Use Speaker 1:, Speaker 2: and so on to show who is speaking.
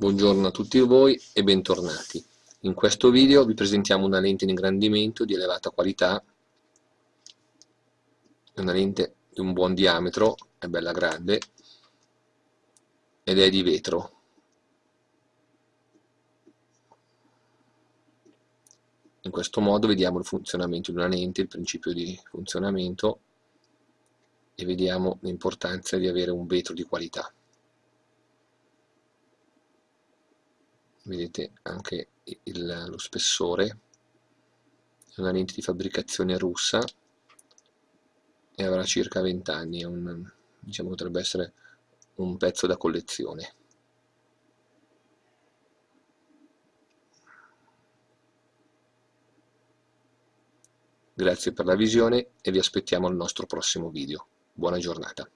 Speaker 1: Buongiorno a tutti voi e bentornati. In questo video vi presentiamo una lente in ingrandimento di elevata qualità, una lente di un buon diametro, è bella grande, ed è di vetro. In questo modo vediamo il funzionamento di una lente, il principio di funzionamento e vediamo l'importanza di avere un vetro di qualità. Vedete anche il, lo spessore è una lente di fabbricazione russa e avrà circa 20 anni un, diciamo potrebbe essere un pezzo da collezione Grazie per la visione e vi aspettiamo al nostro prossimo video. Buona giornata.